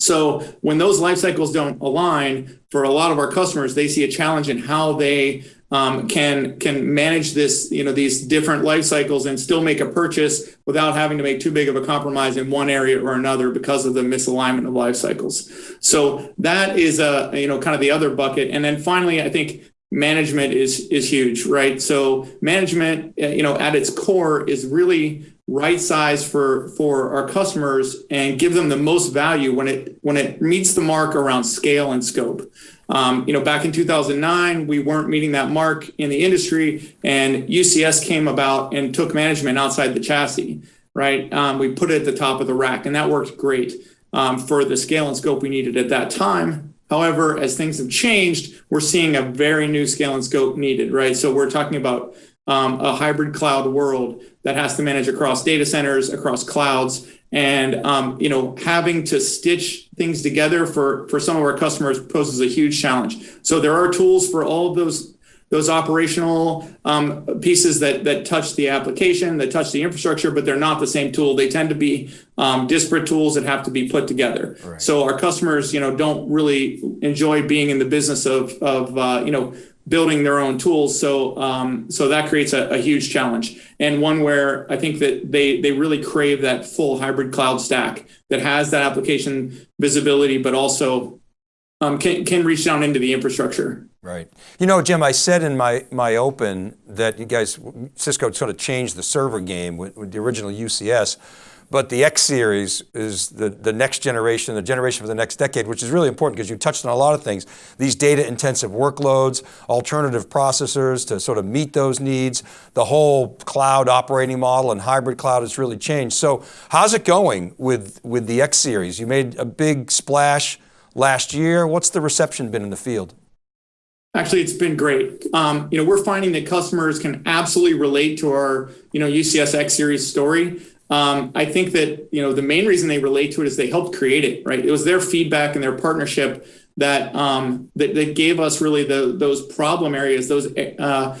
So when those life cycles don't align, for a lot of our customers, they see a challenge in how they um, can can manage this, you know, these different life cycles and still make a purchase without having to make too big of a compromise in one area or another because of the misalignment of life cycles. So that is a you know kind of the other bucket. And then finally, I think management is is huge, right? So management, uh, you know, at its core is really right size for for our customers and give them the most value when it when it meets the mark around scale and scope. Um, you know, back in 2009, we weren't meeting that mark in the industry, and UCS came about and took management outside the chassis. Right, um, we put it at the top of the rack, and that worked great. um, for the scale and scope we needed at that time. However, as things have changed, we're seeing a very new scale and scope needed, right? So we're talking about um, a hybrid cloud world that has to manage across data centers, across clouds, and um, you know having to stitch things together for for some of our customers poses a huge challenge. So there are tools for all of those those operational um, pieces that that touch the application, that touch the infrastructure, but they're not the same tool. They tend to be um, disparate tools that have to be put together. Right. So our customers, you know, don't really enjoy being in the business of of uh, you know building their own tools. So um, so that creates a, a, huge challenge and one where I think that they they really crave that full hybrid cloud stack that has that application visibility, but also um, can can reach down into the infrastructure. Right. You know, Jim, I said in my, my open that you guys, Cisco sort of changed the server game with, with the original UCS, but the X series is the, the next generation, the generation for the next decade, which is really important because you touched on a lot of things. These data intensive workloads, alternative processors to sort of meet those needs, the whole cloud operating model and hybrid cloud has really changed. So how's it going with, with the X series? You made a big splash last year. What's the reception been in the field? Actually, it's been great. Um, you know, we're finding that customers can absolutely relate to our, you know, UCS X series story. Um, I think that, you know, the main reason they relate to it is they helped create it, right? It was their feedback and their partnership that um, that, that gave us really the, those problem areas, those uh,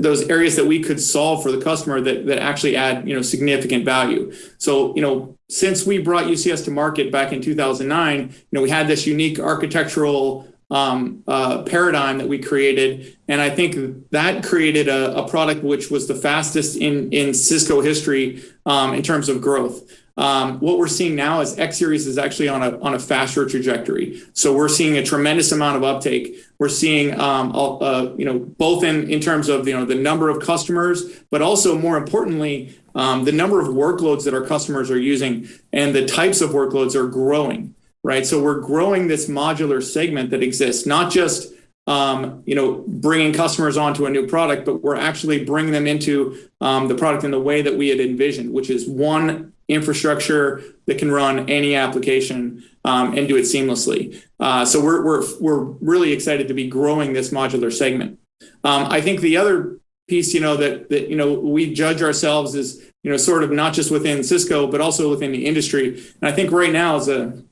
those areas that we could solve for the customer that that actually add you know significant value. So you know since we brought UCS to market back in 2009, you know we had this unique architectural um, uh, paradigm that we created. And I think that created a, a, product which was the fastest in, in Cisco history um, in terms of growth. Um, what we're seeing now is X Series is actually on a, on a faster trajectory. So we're seeing a tremendous amount of uptake. We're seeing, um, uh, you know, both in, in terms of, you know, the number of customers, but also more importantly, um, the number of workloads that our customers are using and the types of workloads are growing right? So we're growing this modular segment that exists, not just um, you know bringing customers onto a new product, but we're actually bringing them into um, the product in the way that we had envisioned, which is one infrastructure that can run any application um, and do it seamlessly. Uh, so we're we're we're really excited to be growing this modular segment. Um, I think the other piece, you know, that that you know we judge ourselves as you know sort of not just within Cisco, but also within the industry. And I think right now is a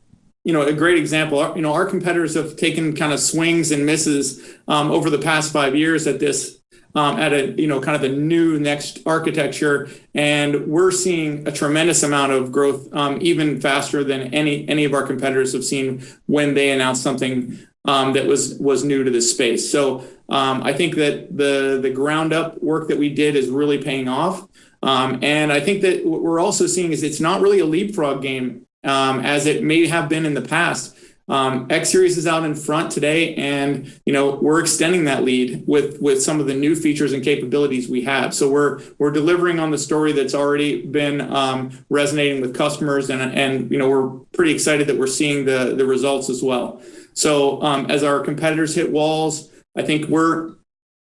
you know, a great example. You know, our competitors have taken kind of swings and misses um, over the past five years at this, um, at a you know, kind of the new next architecture, and we're seeing a tremendous amount of growth, um, even faster than any any of our competitors have seen when they announced something um, that was was new to this space. So um, I think that the the ground up work that we did is really paying off. Um, and I think that what we're also seeing is it's not really a leapfrog game um, as it may have been in the past. Um, X Series is out in front today, and you know we're extending that lead with with some of the new features and capabilities we have. So we're we're delivering on the story that's already been um, resonating with customers, and and you know we're pretty excited that we're seeing the the results as well. So um, as our competitors hit walls, I think we're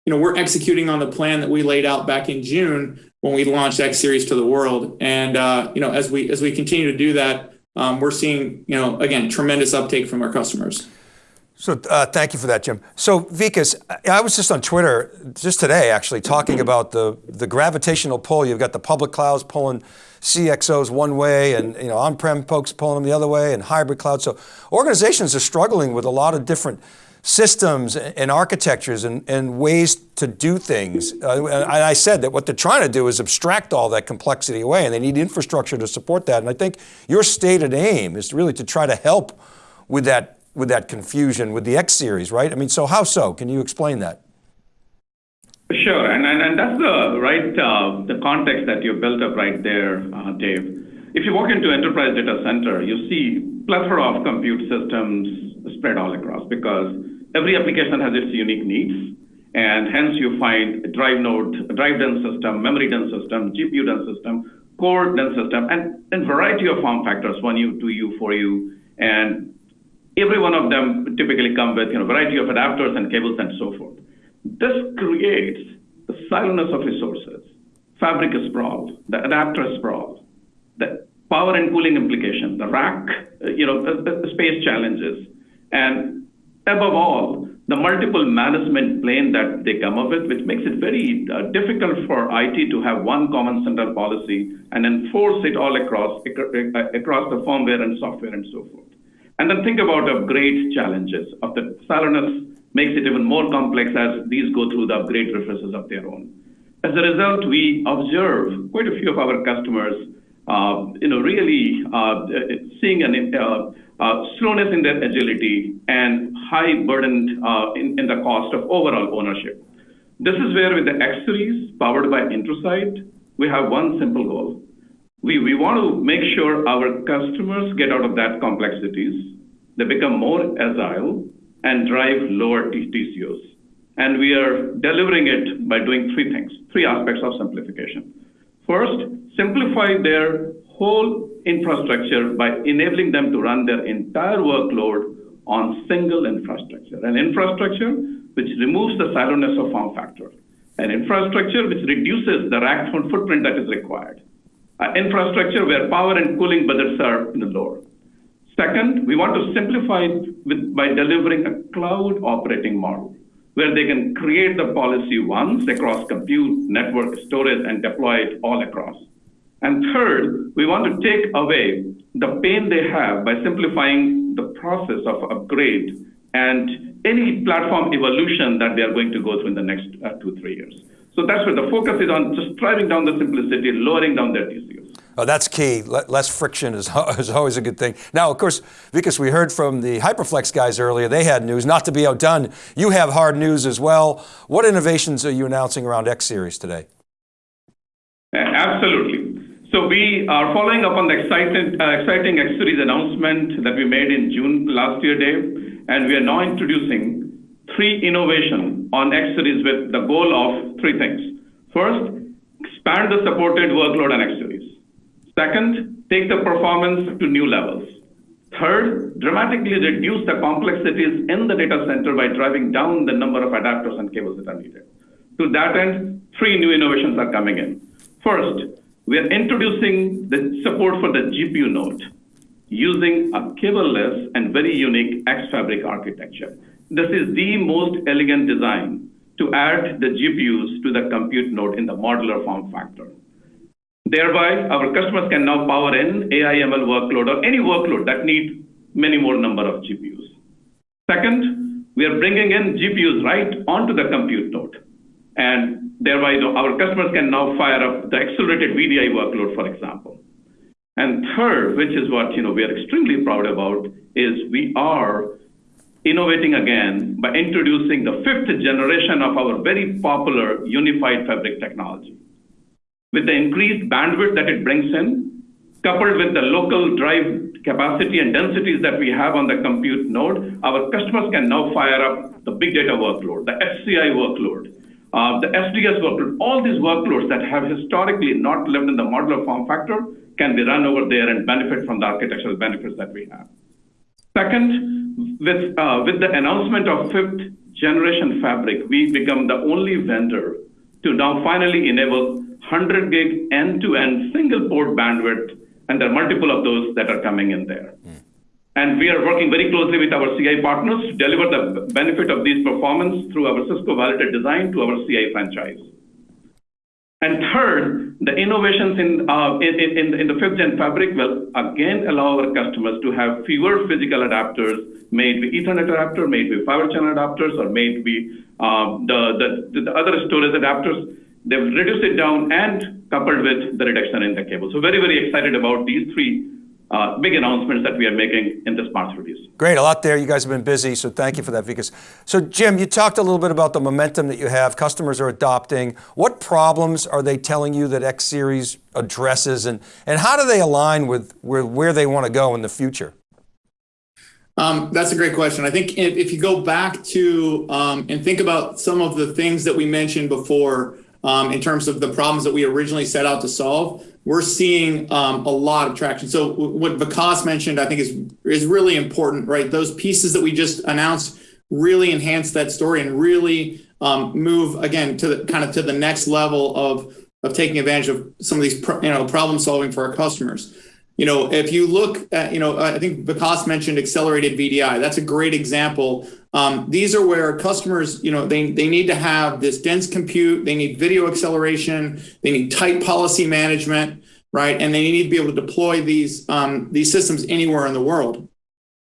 you know we're executing on the plan that we laid out back in June when we launched X Series to the world, and uh, you know as we as we continue to do that um, we're seeing, you know, again, tremendous uptake from our customers. So uh, thank you for that, Jim. So Vikas, I was just on Twitter just today actually talking about the, the gravitational pull. You've got the public clouds pulling CXOs one way and you know on-prem folks pulling them the other way and hybrid cloud. So organizations are struggling with a lot of different systems and architectures and, and ways to do things. Uh, and I said that what they're trying to do is abstract all that complexity away and they need infrastructure to support that. And I think your stated aim is really to try to help with that, with that confusion with the X series, right? I mean, so how so? Can you explain that? Sure, and, and, and that's the right, uh, the context that you built up right there, uh, Dave. If you walk into enterprise data center, you see plethora of compute systems spread all across because every application has its unique needs, and hence you find a drive node, drive dense system, memory dense system, GPU dense system, core dense system, and a variety of form factors, 1U, 2U, 4U, and every one of them typically come with you know variety of adapters and cables and so forth. This creates the silence of resources, fabric sprawl, the adapter sprawl, the power and cooling implication, the rack you know, the space challenges. And above all, the multiple management plane that they come up with, which makes it very uh, difficult for IT to have one common central policy and enforce it all across across the firmware and software and so forth. And then think about upgrade challenges of the siloness makes it even more complex as these go through the upgrade refreshes of their own. As a result, we observe quite a few of our customers, uh, you know, really uh, seeing an uh, uh, slowness in their agility and high burden uh, in, the cost of overall ownership. This is where with the X series powered by Intersight, we have one simple goal. We, we want to make sure our customers get out of that complexities, they become more agile, and drive lower TCOs. And we are delivering it by doing three things, three aspects of simplification. First, simplify their whole infrastructure by enabling them to run their entire workload on single infrastructure. An infrastructure which removes the siloness of form factor. An infrastructure which reduces the rack footprint that is required. An infrastructure where power and cooling budgets are in the lower. Second, we want to simplify it with, by delivering a cloud operating model where they can create the policy once across compute, network, storage, and deploy it all across. And third, we want to take away the pain they have by simplifying the process of upgrade and any platform evolution that they are going to go through in the next uh, two, three years. So that's where the focus is on just driving down the simplicity, lowering down their TCOs. Oh, that's key. less friction is, *laughs* is always a good thing. Now, of course, because we heard from the HyperFlex guys earlier, they had news, not to be outdone. You have hard news as well. What innovations are you announcing around X Series today? Absolutely. So we are following up on the exciting, uh, exciting X Series announcement that we made in June last year, Dave, and we are now introducing three innovation on X Series with the goal of three things. First, expand the supported workload on X Series. Second, take the performance to new levels. Third, dramatically reduce the complexities in the data center by driving down the number of adapters and cables that are needed. To that end, three new innovations are coming in. First, we are introducing the support for the GPU node using a cable-less and very unique X-Fabric architecture. This is the most elegant design to add the GPUs to the compute node in the modular form factor. Thereby, our customers can now power in AI ML workload or any workload that needs many more number of GPUs. Second, we are bringing in GPUs right onto the compute node. And thereby, our customers can now fire up the accelerated VDI workload, for example. And third, which is what you know we are extremely proud about, is we are innovating again by introducing the fifth generation of our very popular unified fabric technology with the increased bandwidth that it brings in, coupled with the local drive capacity and densities that we have on the compute node, our customers can now fire up the big data workload, the HCI workload, uh, the SDS workload, all these workloads that have historically not lived in the modular form factor can be run over there and benefit from the architectural benefits that we have. Second, with, uh, with the announcement of fifth generation fabric, we become the only vendor to now finally enable 100 gig end-to-end single port bandwidth, and there are multiple of those that are coming in there. Mm. And we are working very closely with our CI partners to deliver the benefit of these performance through our Cisco validated design to our CI franchise. And third, the innovations in, uh, in, in, in, the fifth gen fabric will again allow our customers to have fewer physical adapters made with Ethernet adapter, made with fiber channel adapters, or made with uh, the, the, the other storage adapters They've reduced it down and coupled with the reduction in the cable. So very, very excited about these three uh, big announcements that we are making in this March release. Great, a lot there. You guys have been busy, so thank you for that, Vikas. So Jim, you talked a little bit about the momentum that you have, customers are adopting. What problems are they telling you that X Series addresses, and, and how do they align with where, where they want to go in the future? Um, that's a great question. I think if, if you go back to um, and think about some of the things that we mentioned before, um, in terms of the problems that we originally set out to solve, we're seeing um, a lot of traction. So what Vikas mentioned, I think is is really important, right? Those pieces that we just announced really enhance that story and really um, move again to the kind of to the next level of of taking advantage of some of these you know problem solving for our customers. you know, if you look at, you know, I think Vikas mentioned accelerated VDI. That's a great example. Um, these are where customers, you know, they, they need to have this dense compute, they need video acceleration, they need tight policy management, right? And they need to be able to deploy these, um, these systems anywhere in the world.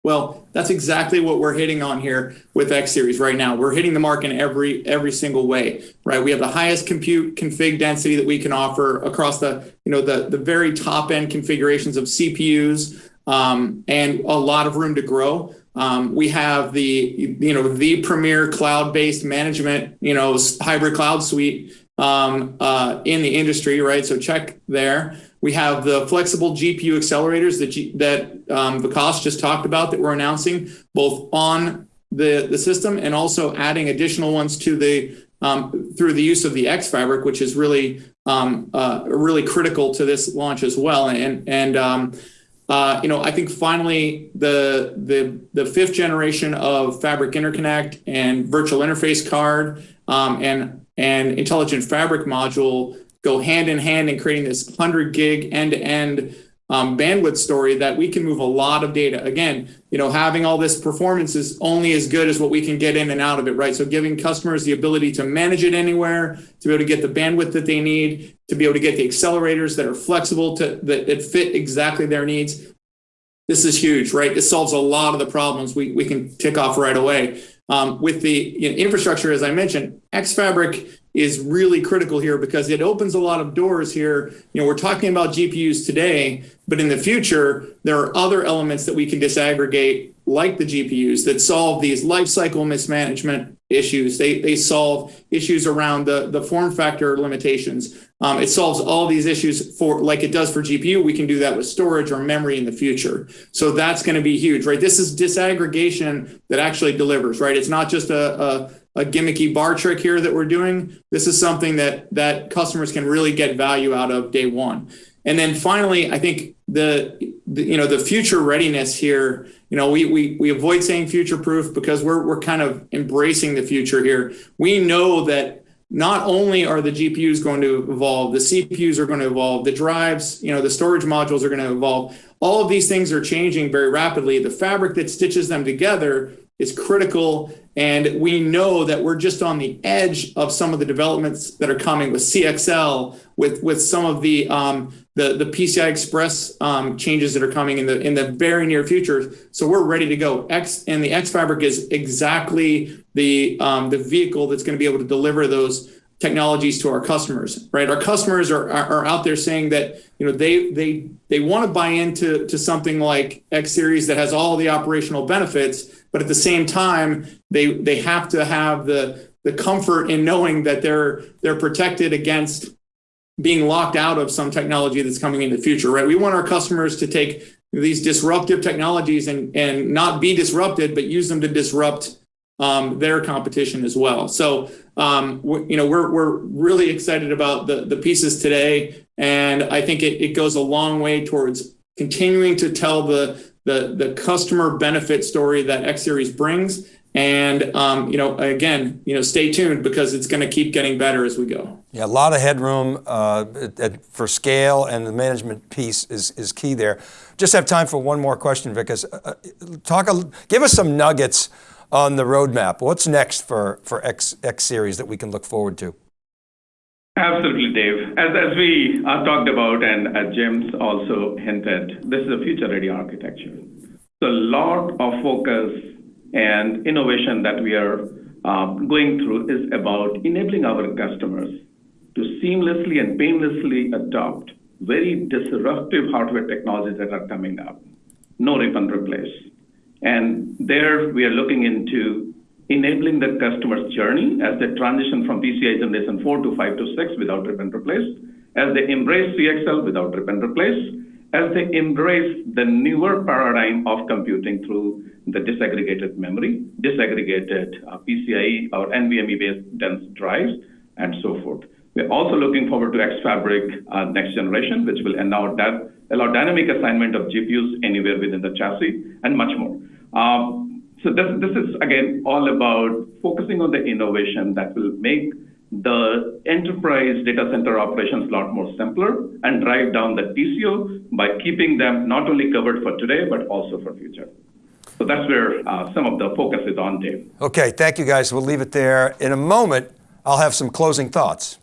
Well, that's exactly what we're hitting on here with X series right now. We're hitting the mark in every every single way, right? We have the highest compute config density that we can offer across the you know the the very top end configurations of CPUs, um, and a lot of room to grow. Um, we have the you know the premier cloud based management you know hybrid cloud suite um, uh, in the industry, right? So check there. We have the flexible GPU accelerators that, G, that um, Vikas just talked about that we're announcing both on the, the system and also adding additional ones to the um, through the use of the X Fabric, which is really um, uh, really critical to this launch as well. And and um, uh, you know, I think finally the the the fifth generation of Fabric Interconnect and Virtual Interface Card um, and and Intelligent Fabric module go hand in hand in creating this 100 gig end to end um, bandwidth story that we can move a lot of data. Again, you know, having all this performance is only as good as what we can get in and out of it, right? So giving customers the ability to manage it anywhere, to be able to get the bandwidth that they need, to be able to get the accelerators that are flexible to that, that fit exactly their needs. This is huge, right? This solves a lot of the problems we, we can tick off right away. Um, with the you know, infrastructure, as I mentioned, XFabric is really critical here because it opens a lot of doors here. You know, we're talking about GPUs today, but in the future, there are other elements that we can disaggregate like the GPUs that solve these lifecycle mismanagement issues. They, they solve issues around the, the form factor limitations. Um, it solves all these issues for like it does for GPU. We can do that with storage or memory in the future. So that's going to be huge, right? This is disaggregation that actually delivers, right? It's not just a, a a gimmicky bar trick here that we're doing. This is something that that customers can really get value out of day one. And then finally, I think the, the you know the future readiness here. You know, we we we avoid saying future proof because we're we're kind of embracing the future here. We know that not only are the GPUs going to evolve, the CPUs are going to evolve, the drives, you know, the storage modules are going to evolve. All of these things are changing very rapidly. The fabric that stitches them together is critical. And we know that we're just on the edge of some of the developments that are coming with CXL, with with some of the um, the the PCI Express um, changes that are coming in the in the very near future. So we're ready to go. X and the X Fabric is exactly the um, the vehicle that's going to be able to deliver those technologies to our customers right our customers are, are, out there saying that you know they they they want to buy into to something like x series that has all the operational benefits but at the same time, they they have to have the the comfort in knowing that they're they're protected against being locked out of some technology that's coming in the future, right? We want our customers to take these disruptive technologies and and not be disrupted, but use them to disrupt um, their competition as well. So um, you know we're we're really excited about the the pieces today, and I think it, it goes a long way towards continuing to tell the the the customer benefit story that X Series brings. And um, you know, again, you know, stay tuned because it's going to keep getting better as we go. Yeah, a lot of headroom uh, for scale, and the management piece is is key there. Just have time for one more question, Vikas. Uh, uh, talk, a, give us some nuggets on the roadmap. What's next for for X X Series that we can look forward to? Absolutely, Dave. As, as we uh, talked about and as James also hinted, this is a future-ready architecture. So a lot of focus and innovation that we are um, going through is about enabling our customers to seamlessly and painlessly adopt very disruptive hardware technologies that are coming up. No rip and replace. And there we are looking into enabling the customer's journey as they transition from PCI Generation 4 to 5 to 6 without rip and replace, as they embrace CXL without rip and replace, as they embrace the newer paradigm of computing through the disaggregated memory, disaggregated uh, PCIe or NVMe-based dense drives, and so forth. We're also looking forward to XFabric uh, next generation, which will allow, that, allow dynamic assignment of GPUs anywhere within the chassis and much more. Um, so this, this is, again, all about focusing on the innovation that will make the enterprise data center operations a lot more simpler and drive down the TCO by keeping them not only covered for today, but also for future. So that's where uh, some of the focus is on, Dave. Okay, thank you guys. We'll leave it there. In a moment, I'll have some closing thoughts.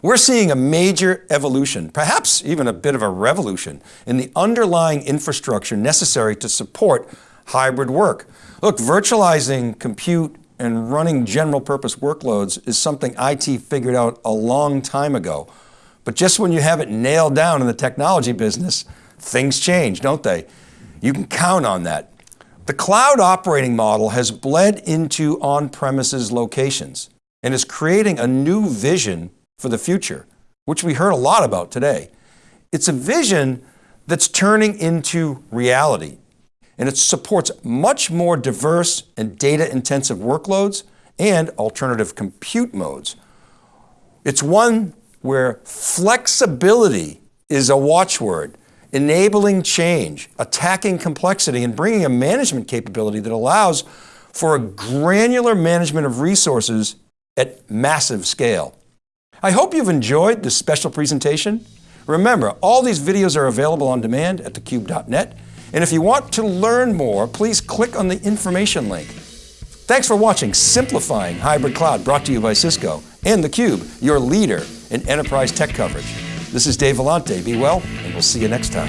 We're seeing a major evolution, perhaps even a bit of a revolution in the underlying infrastructure necessary to support hybrid work. Look, virtualizing compute and running general purpose workloads is something IT figured out a long time ago. But just when you have it nailed down in the technology business, things change, don't they? You can count on that. The cloud operating model has bled into on-premises locations and is creating a new vision for the future, which we heard a lot about today. It's a vision that's turning into reality, and it supports much more diverse and data intensive workloads and alternative compute modes. It's one where flexibility is a watchword, enabling change, attacking complexity, and bringing a management capability that allows for a granular management of resources at massive scale. I hope you've enjoyed this special presentation. Remember, all these videos are available on demand at thecube.net. And if you want to learn more, please click on the information link. Thanks for watching Simplifying Hybrid Cloud, brought to you by Cisco and theCUBE, your leader in enterprise tech coverage. This is Dave Vellante. Be well, and we'll see you next time.